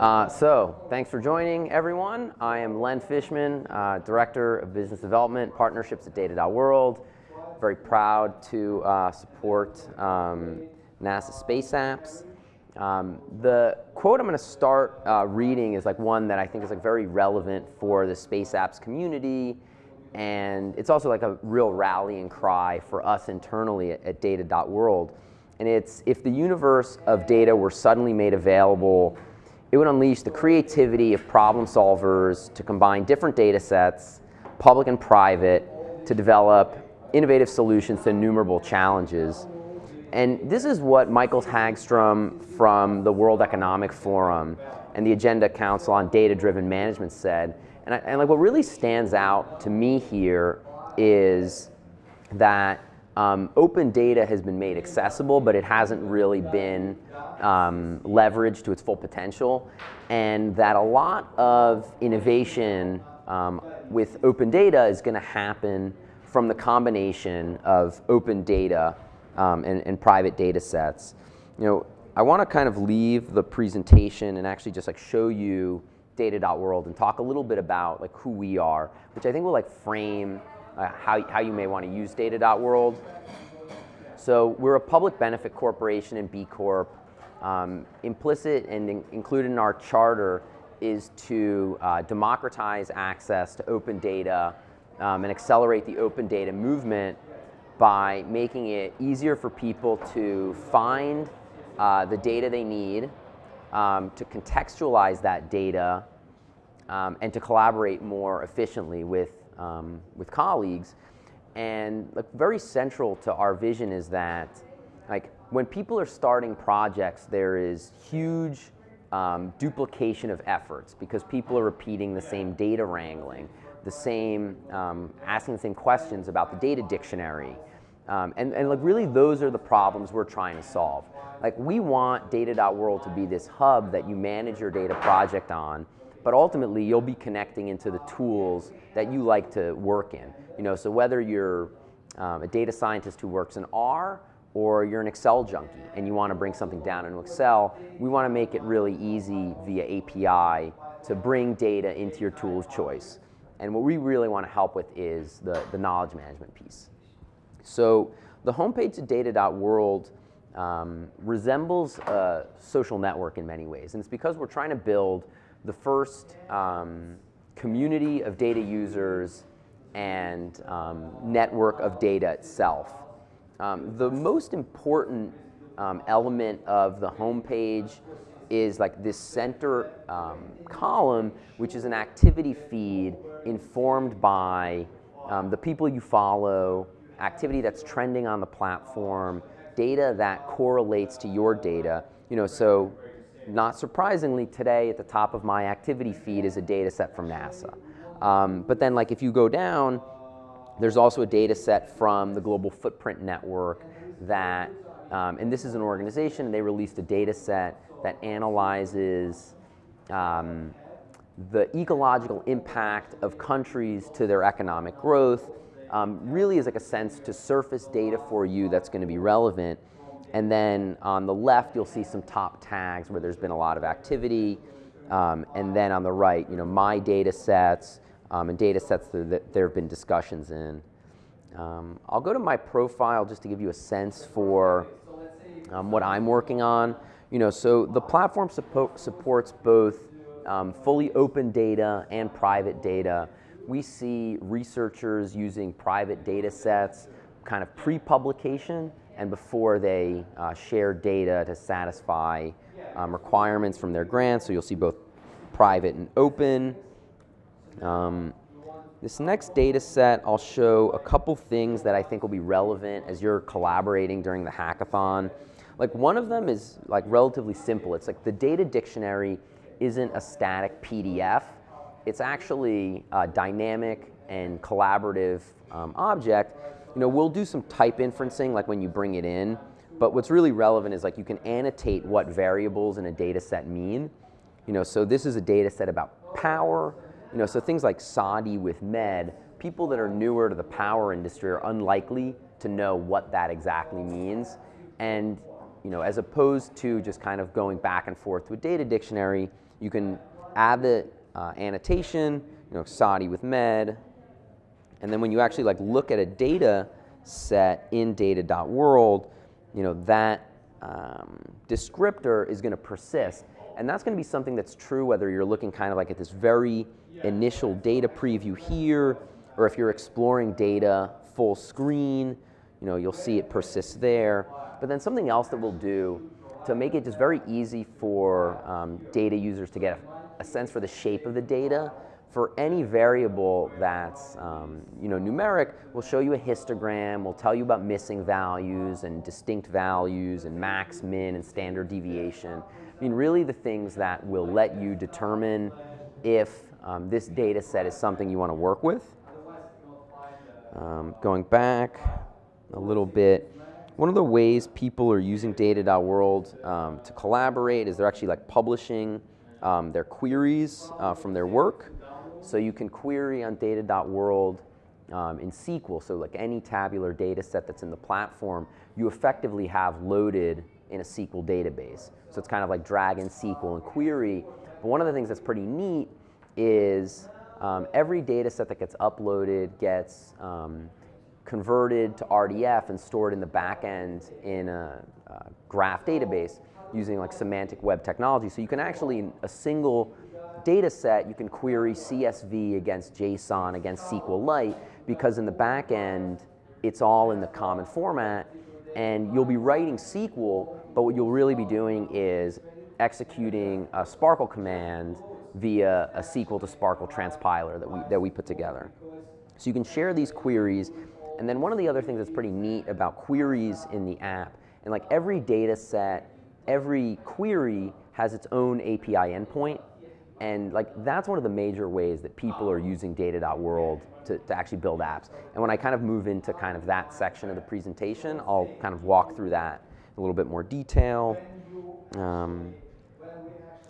Uh, so, thanks for joining, everyone. I am Len Fishman, uh, Director of Business Development, Partnerships at Data.World. Very proud to uh, support um, NASA Space Apps. Um, the quote I'm going to start uh, reading is like one that I think is like very relevant for the Space Apps community, and it's also like a real rallying cry for us internally at, at Data.World. And it's if the universe of data were suddenly made available it would unleash the creativity of problem solvers to combine different data sets, public and private, to develop innovative solutions to innumerable challenges. And this is what Michael Hagstrom from the World Economic Forum and the Agenda Council on Data-Driven Management said. And, I, and like what really stands out to me here is that um, open data has been made accessible, but it hasn't really been um, leveraged to its full potential. And that a lot of innovation um, with open data is going to happen from the combination of open data um, and, and, private data sets. You know, I want to kind of leave the presentation and actually just like show you data.world and talk a little bit about like who we are, which I think will like frame uh, how, how you may want to use data.world. So we're a public benefit corporation and B Corp. Um, implicit and in, included in our charter is to uh, democratize access to open data um, and accelerate the open data movement by making it easier for people to find uh, the data they need, um, to contextualize that data, um, and to collaborate more efficiently with um, with colleagues. And like very central to our vision is that like when people are starting projects, there is huge um, duplication of efforts because people are repeating the same data wrangling, the same, um, asking the same questions about the data dictionary. Um, and, and like really those are the problems we're trying to solve. Like we want data.world to be this hub that you manage your data project on but ultimately you'll be connecting into the tools that you like to work in. You know, so whether you're um, a data scientist who works in R or you're an Excel junkie and you want to bring something down into Excel, we want to make it really easy via API to bring data into your tool's choice. And what we really want to help with is the, the knowledge management piece. So the homepage of data.world um, resembles a social network in many ways. And it's because we're trying to build the first um, community of data users and um, network of data itself. Um, the most important um, element of the homepage is like this center um, column, which is an activity feed informed by um, the people you follow, activity that's trending on the platform, data that correlates to your data. You know, so not surprisingly, today at the top of my activity feed is a data set from NASA. Um, but then like if you go down, there's also a data set from the Global Footprint Network that, um, and this is an organization, they released a data set that analyzes um, the ecological impact of countries to their economic growth, um, really is like a sense to surface data for you that's going to be relevant. And then on the left, you'll see some top tags where there's been a lot of activity. Um, and then on the right, you know, my data sets um, and data sets that, there have been discussions in. Um, I'll go to my profile just to give you a sense for um, what I'm working on. You know, so the platform suppo supports both um, fully open data and private data. We see researchers using private data sets kind of pre-publication and before they uh, share data to satisfy um, requirements from their grants. So you'll see both private and open. Um, this next data set, I'll show a couple things that I think will be relevant as you're collaborating during the hackathon. Like one of them is like relatively simple. It's like the data dictionary isn't a static PDF. It's actually a dynamic and collaborative um, object you know, we'll do some type inferencing like when you bring it in, but what's really relevant is like you can annotate what variables in a data set mean. You know, so this is a data set about power, you know, so things like SAIDI with MED, people that are newer to the power industry are unlikely to know what that exactly means. And, you know, as opposed to just kind of going back and forth with data dictionary, You can add the uh, annotation, you know, SAIDI with med, and then when you actually like look at a data set in data.world, you know, that um, descriptor is going to persist. And that's going to be something that's true whether you're looking kind of like at this very initial data preview here, or if you're exploring data full screen, you know, you'll see it persist there. But then something else that we'll do to make it just very easy for um, data users to get a, a, sense for the shape of the data, for any variable that's um, you know, numeric, we'll show you a histogram, we'll tell you about missing values and distinct values and max, min, and standard deviation. I mean, really the things that will let you determine if um, this data set is something you want to work with. Um, going back a little bit, one of the ways people are using data.world um, to collaborate is they're actually like publishing um, their queries uh, from their work. So you can query on data.world um, in SQL, so like any tabular data set that's in the platform, you effectively have loaded in a SQL database. So it's kind of like drag and SQL and query. But one of the things that's pretty neat is um, every data set that gets uploaded gets um, converted to RDF and stored in the backend in a, a, graph database using like semantic web technology. So you can actually, in a single data set, you can query CSV against JSON against SQLite because in the backend, it's all in the common format and you'll be writing SQL, but what you'll really be doing is executing a SPARQL command via a SQL to SPARQL transpiler that we, that we put together. So you can share these queries and then one of the other things that's pretty neat about queries in the app, and like every data set, every query has its own API endpoint. And like that's one of the major ways that people are using data.world to, to actually build apps. And when I kind of move into kind of that section of the presentation, I'll kind of walk through that a little bit more detail. Um,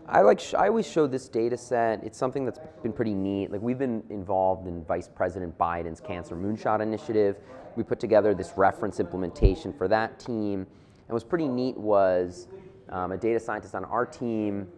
I like, I always show this data set. It's something that's been pretty neat. Like we've been involved in Vice President Biden's Cancer Moonshot Initiative. We put together this reference implementation for that team. And what's pretty neat was um, a data scientist on our team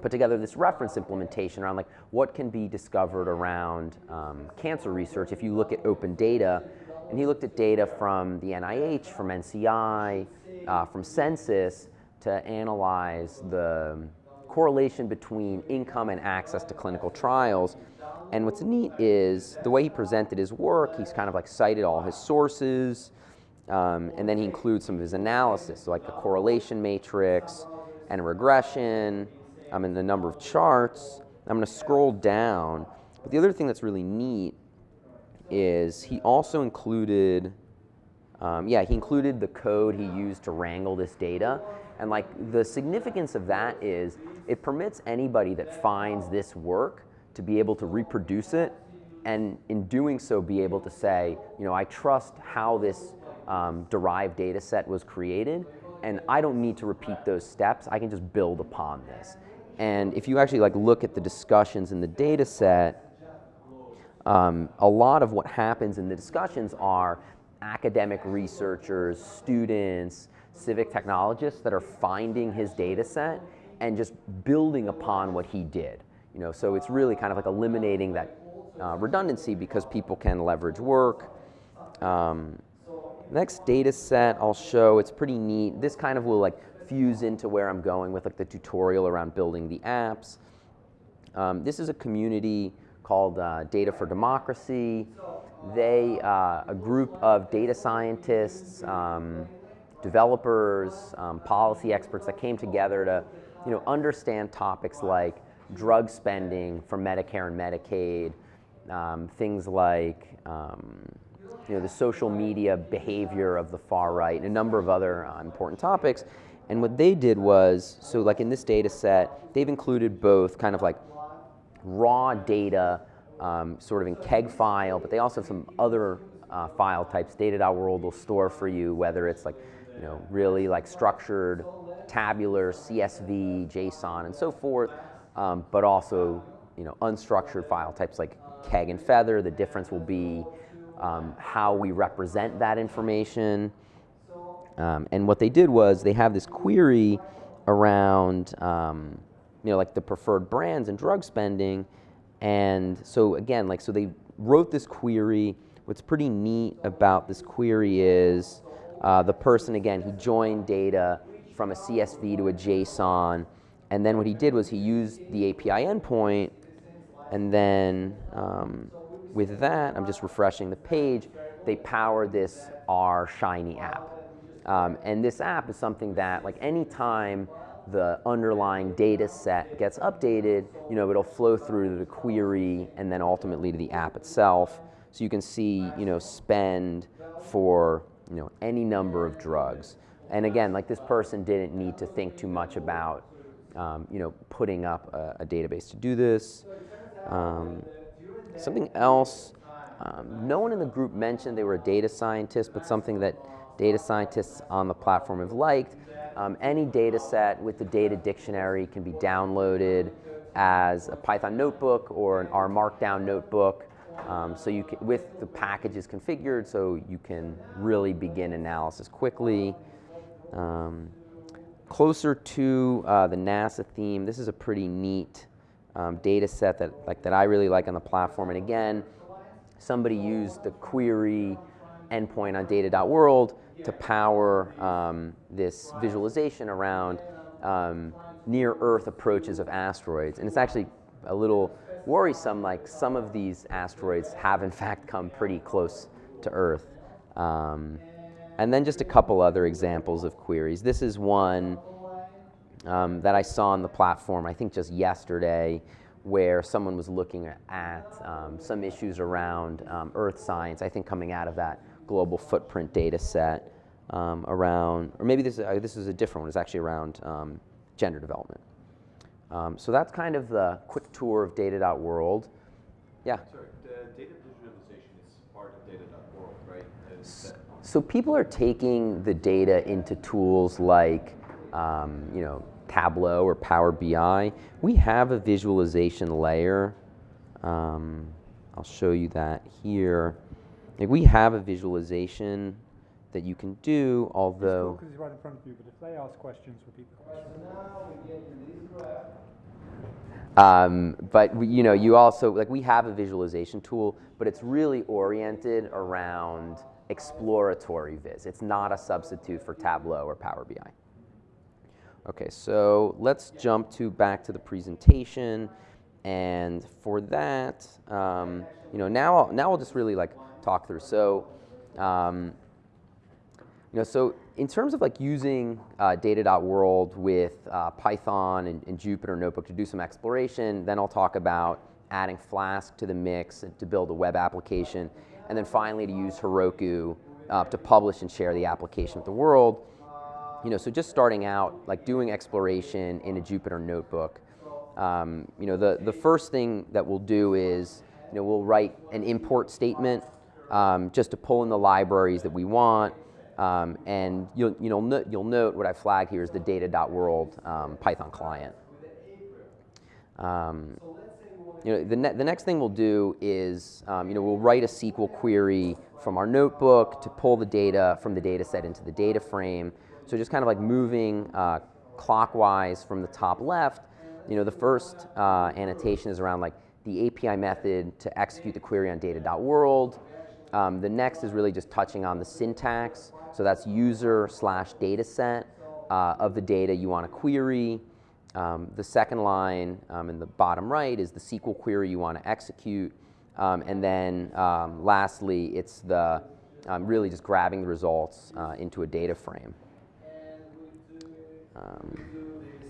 put together this reference implementation around like what can be discovered around um, cancer research if you look at open data. And he looked at data from the NIH, from NCI, uh, from Census to analyze the correlation between income and access to clinical trials. And what's neat is the way he presented his work, he's kind of like cited all his sources, um, and then he includes some of his analysis, so like a correlation matrix and a regression, um, and the number of charts. I'm going to scroll down. But the other thing that's really neat is he also included, um, yeah, he included the code he used to wrangle this data. And like the significance of that is it permits anybody that finds this work to be able to reproduce it and in doing so be able to say, you know, I trust how this um, derived data set was created and I don't need to repeat those steps. I can just build upon this. And if you actually like look at the discussions in the data set, um, a lot of what happens in the discussions are academic researchers, students, civic technologists that are finding his data set and just building upon what he did. You know, so it's really kind of like eliminating that uh, redundancy because people can leverage work. Um, next data set I'll show, it's pretty neat. This kind of will like fuse into where I'm going with like the tutorial around building the apps. Um, this is a community called uh, Data for Democracy. They, uh, a group of data scientists, um, developers, um, policy experts that came together to you know, understand topics like drug spending for Medicare and Medicaid, um, things like um, you know, the social media behavior of the far right, and a number of other uh, important topics. And what they did was, so like in this data set, they've included both kind of like raw data, um, sort of in keg file, but they also have some other uh, file types data.world will store for you, whether it's like you know, really like structured, tabular, CSV, JSON, and so forth, um, but also, you know, unstructured file types like keg and Feather. The difference will be um, how we represent that information. Um, and what they did was they have this query around um, you know, like the preferred brands and drug spending. And so again, like, so they wrote this query. What's pretty neat about this query is uh, the person, again, he joined data from a CSV to a JSON. And then what he did was he used the API endpoint. And then um, with that, I'm just refreshing the page, they power this R Shiny app. Um, and this app is something that, like, anytime the underlying data set gets updated, you know, it'll flow through to the query and then ultimately to the app itself. So you can see, you know, spend for, you know, any number of drugs. And again, like this person didn't need to think too much about, um, you know, putting up a, a, database to do this. Um, something else, um, no one in the group mentioned they were a data scientist, but something that data scientists on the platform have liked. Um, any data set with the data dictionary can be downloaded as a Python notebook or an R Markdown notebook. Um, so you can, with the packages configured, so you can really begin analysis quickly. Um, closer to uh, the NASA theme, this is a pretty neat um, data set that, like, that I really like on the platform. And again, somebody used the query endpoint on data.world to power um, this visualization around um, near Earth approaches of asteroids. And it's actually a little worrisome, like some of these asteroids have in fact come pretty close to Earth. Um, and then just a couple other examples of queries. This is one um, that I saw on the platform, I think just yesterday, where someone was looking at um, some issues around um, earth science, I think coming out of that global footprint data set um, around, or maybe this, uh, this is a different one, it's actually around um, gender development. Um, so that's kind of the quick tour of data.world. Yeah? Sorry, the data visualization is part of data.world, right? So, so people are taking the data into tools like, um, you know, Tableau or Power BI. We have a visualization layer. Um, I'll show you that here. Like we have a visualization that you can do, although... Because he's right in front of you, but if they ask questions, repeat the question. Um, but we, you know, you also, like we have a visualization tool, but it's really oriented around exploratory viz. It's not a substitute for Tableau or Power BI. Okay, so let's jump to back to the presentation. And for that, um, you know, now I'll, now I'll just really like talk through. So um, you know, so in terms of like using uh, data.world with uh, Python and, and, Jupyter Notebook to do some exploration, then I'll talk about adding Flask to the mix to build a web application, and then finally to use Heroku uh, to publish and share the application with the world. You know, so just starting out, like doing exploration in a Jupyter Notebook, um, you know, the, the first thing that we'll do is, you know, we'll write an import statement um, just to pull in the libraries that we want, um, and you'll, you know, no, you'll note what I flag here is the data.world um, Python client. Um, you know, the, ne the next thing we'll do is, um, you know, we'll write a SQL query from our notebook to pull the data from the data set into the data frame. So just kind of like moving uh, clockwise from the top left, you know, the first uh, annotation is around like the API method to execute the query on data.world. Um, the next is really just touching on the syntax. So that's user slash data set uh, of the data you want to query. Um, the second line um, in the bottom right is the SQL query you want to execute. Um, and then um, lastly, it's the um, really just grabbing the results uh, into a data frame.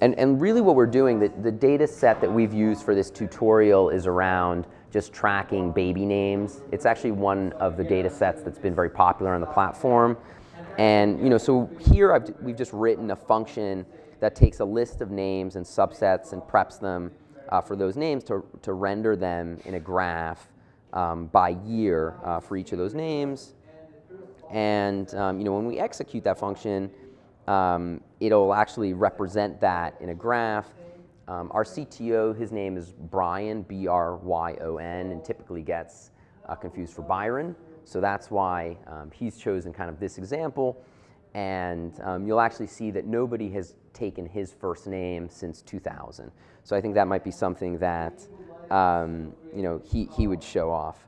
And, and really what we're doing, the, the data set that we've used for this tutorial is around just tracking baby names. It's actually one of the data sets that's been very popular on the platform. And you know, so here I've, we've just written a function that takes a list of names and subsets and preps them uh, for those names to, to render them in a graph um, by year uh, for each of those names. And um, you know, when we execute that function, um, it'll actually represent that in a graph. Um, our CTO, his name is Bryon, B-R-Y-O-N, and typically gets uh, confused for Byron. So that's why um, he's chosen kind of this example. and um, you'll actually see that nobody has taken his first name since 2000. So I think that might be something that um, you know he, he would show off.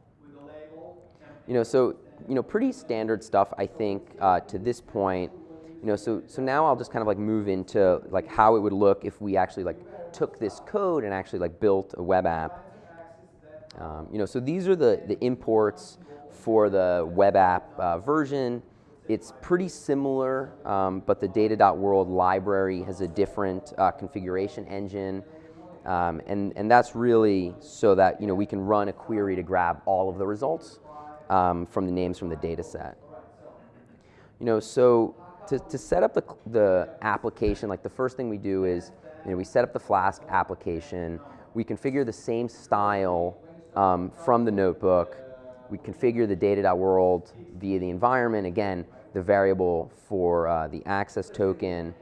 You know, so you know, pretty standard stuff. I think uh, to this point. You know, so so now I'll just kind of like move into like how it would look if we actually like took this code and actually like built a web app. Um, you know, so these are the the imports for the web app uh, version. It's pretty similar, um, but the data.world library has a different uh, configuration engine. Um, and, and that's really so that you know, we can run a query to grab all of the results um, from the names from the data set. You know, so to, to set up the, the application, like the first thing we do is you know, we set up the Flask application. We configure the same style um, from the notebook. We configure the data.world via the environment. Again, the variable for uh, the access token.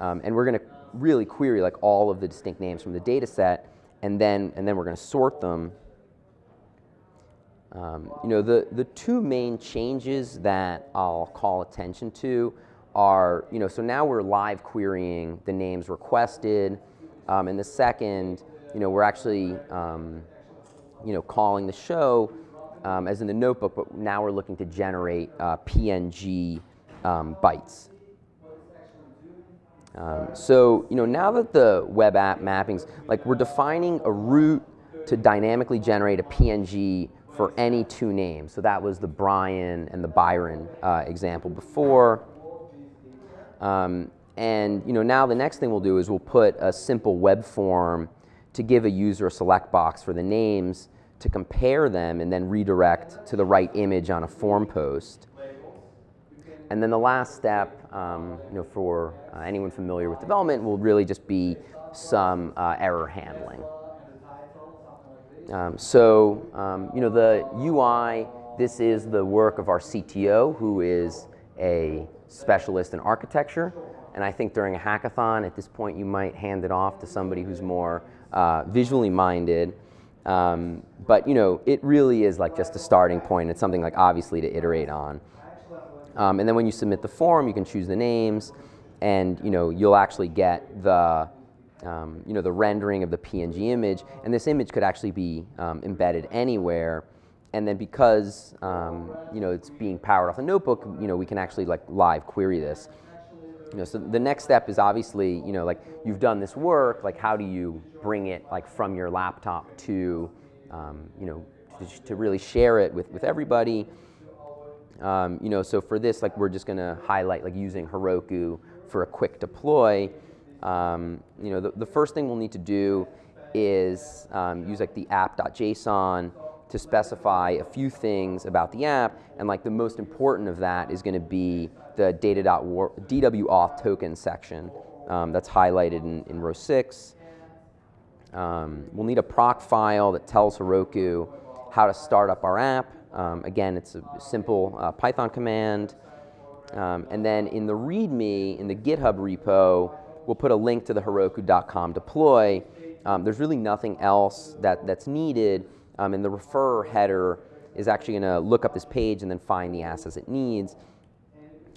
Um, and we're going to really query like all of the distinct names from the data set, and then, and then we're going to sort them. Um, you know, the, the two main changes that I'll call attention to are, you know, so now we're live querying the names requested, um, and the second, you know, we're actually, um, you know, calling the show um, as in the notebook, but now we're looking to generate uh, PNG um, bytes. Um, so, you know, now that the web app mappings, like we're defining a route to dynamically generate a PNG for any two names. So that was the Bryon and the Byron uh, example before. Um, and you know, now the next thing we'll do is we'll put a simple web form to give a user a select box for the names to compare them and then redirect to the right image on a form post. And then the last step, um, you know, for uh, anyone familiar with development, will really just be some uh, error handling. Um, so, um, you know, the UI, this is the work of our CTO, who is a specialist in architecture. And I think during a hackathon, at this point, you might hand it off to somebody who's more uh, visually minded. Um, but you know, it really is like just a starting point. It's something like obviously to iterate on. Um, and then when you submit the form, you can choose the names, and you know you'll actually get the um, you know the rendering of the PNG image, and this image could actually be um, embedded anywhere. And then because um, you know it's being powered off a notebook, you know we can actually like live query this. You know, so the next step is obviously, you know, like you've done this work, like how do you bring it like from your laptop to, um, you know, to, to, really share it with, with everybody. Um, you know, so for this, like we're just gonna highlight like using Heroku for a quick deploy. Um, you know, the, the first thing we'll need to do is um, use like the app.json to specify a few things about the app, and like the most important of that is gonna be the data.dw auth token section um, that's highlighted in, in row six. Um, we'll need a Procfile that tells Heroku how to start up our app. Um, again, it's a simple uh, Python command. Um, and then in the README, in the GitHub repo, we'll put a link to the Heroku.com deploy. Um, there's really nothing else that, that's needed. Um, and the referer header is actually going to look up this page and then find the assets it needs.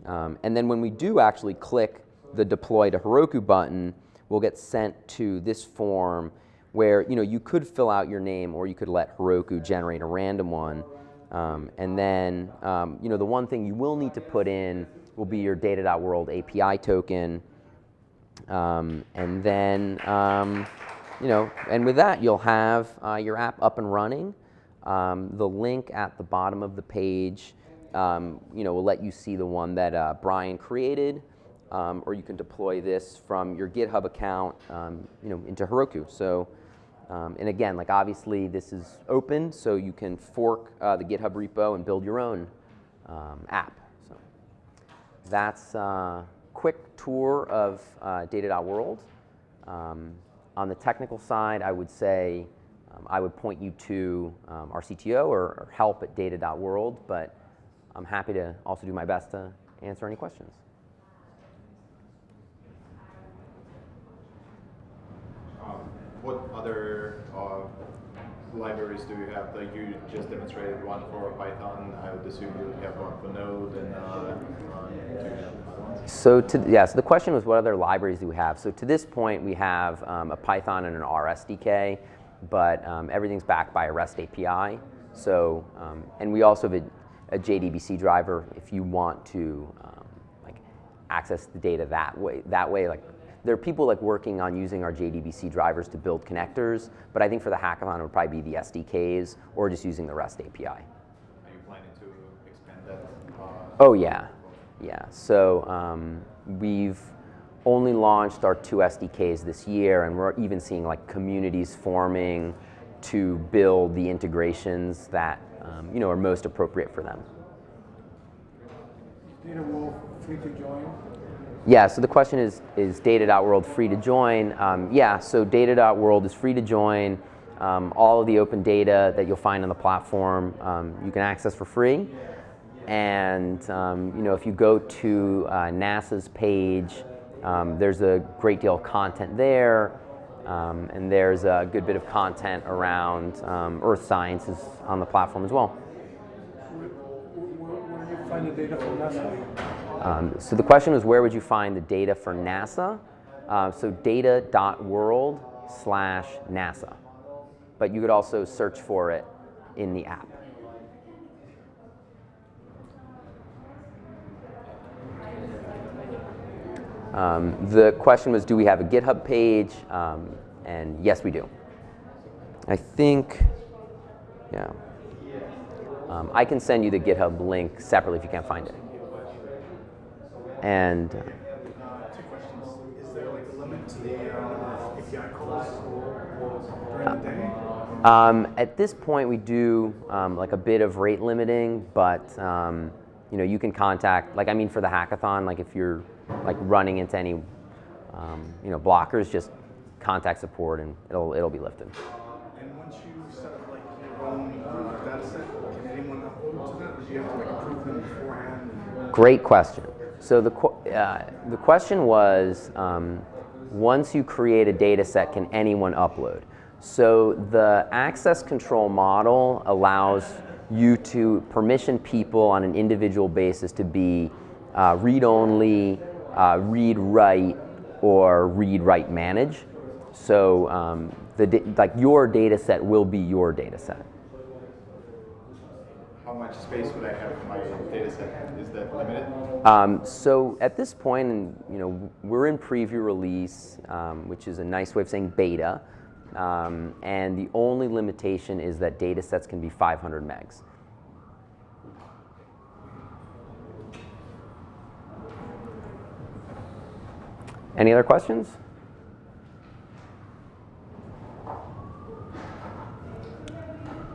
Um, and then when we do actually click the deploy to Heroku button, we'll get sent to this form where you know you could fill out your name or you could let Heroku generate a random one. Um, and then um, you know the one thing you will need to put in will be your data.world API token. Um, and then um, you know, and with that you'll have uh, your app up and running. Um, the link at the bottom of the page um, you know, will let you see the one that uh, Bryon created, um, or you can deploy this from your GitHub account, um, you know, into Heroku. So, um, and again, like obviously this is open, so you can fork uh, the GitHub repo and build your own um, app. So that's a uh, quick tour of uh, data.world. Um, on the technical side, I would say I would point you to our CTO or, or help at data.world, but I'm happy to also do my best to answer any questions. Um, what other uh, libraries do you have? Like you just demonstrated one for Python. I would assume you have one for Node and uh? So to, yeah, so the question was what other libraries do we have? So to this point, we have um, a Python and an R SDK, but um, everything's backed by a REST API. So, um, and we also have a, a JDBC driver if you want to um, like access the data that way. That way, like there are people like working on using our JDBC drivers to build connectors, but I think for the hackathon it would probably be the SDKs or just using the REST API. Are you planning to expand that? Uh, Oh yeah, yeah. So um, we've only launched our two SDKs this year, and we're even seeing like communities forming to build the integrations that um, you know are most appropriate for them. Data.World free to join? Yeah, so the question is, is Data.World free to join? Um, yeah, so Data.World is free to join. Um, all of the open data that you'll find on the platform um, you can access for free. And um, you know, if you go to uh, NASA's page, um, there's a great deal of content there. Um, and there's a good bit of content around earth sciences on the platform as well. Where, where, where do you find the data from NASA? Um, so the question was, where would you find the data for NASA? Uh, so data.world slash NASA. But you could also search for it in the app. Um, the question was, do we have a GitHub page? Um, and yes, we do. I think, yeah. Um, I can send you the GitHub link separately if you can't find it. And uh, Two questions. Is there like a limit to the uh, API calls during the day? um, at this point, we do um, like a bit of rate limiting, but um, you know, you can contact, like I mean, for the hackathon, like if you're like running into any, um, you know, blockers, just contact support and it'll it'll be lifted. And once you set up like your own uh, data set, can anyone upload to that? Or do you have to like approve them beforehand? Great question. So the, uh, the question was, um, once you create a data set, can anyone upload? So the access control model allows you to permission people on an individual basis to be uh, read-only, uh, read-write, or read-write manage. So um, the like your data set will be your data set. How much space would I have for my data set? Is that limited? Um, so at this point, and you know, we're in preview release, um, which is a nice way of saying beta. Um, and the only limitation is that data sets can be 500 megs. Any other questions?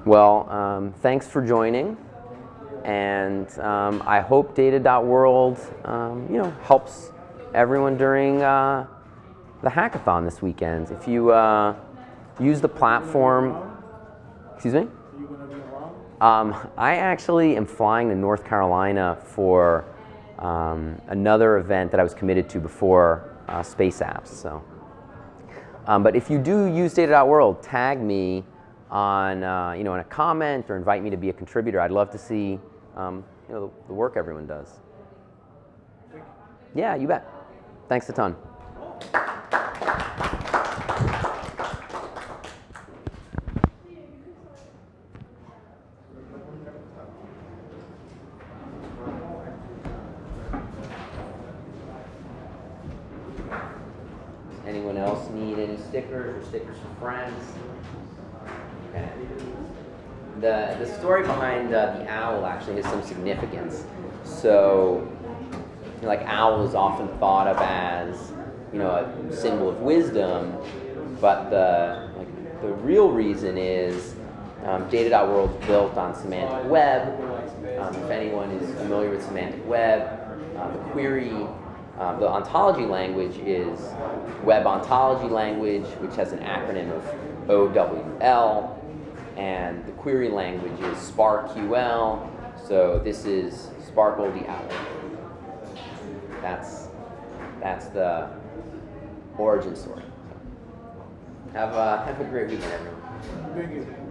Well, um, thanks for joining and um, I hope Data.World, um, you know, helps everyone during uh, the hackathon this weekend. If you uh, use the platform, excuse me. Um, I actually am flying to North Carolina for um, another event that I was committed to before uh, Space Apps. So, um, but if you do use Data.World, tag me on uh, you know in a comment or invite me to be a contributor. I'd love to see um, you know the, the work everyone does. Yeah, you bet. Thanks a ton. Anyone else need any stickers or stickers for friends? Okay. The, story behind uh, the owl actually has some significance. So, you know, like owl is often thought of as, you know, a symbol of wisdom, but the like the real reason is um, built on semantic web. Um, if anyone is familiar with semantic web, uh, the query, uh, the ontology language is Web Ontology Language, which has an acronym of OWL, and the query language is SPARQL. So this is Sparkle the Owl. That's that's the origin story. Have a have a great weekend, everyone. Thank you.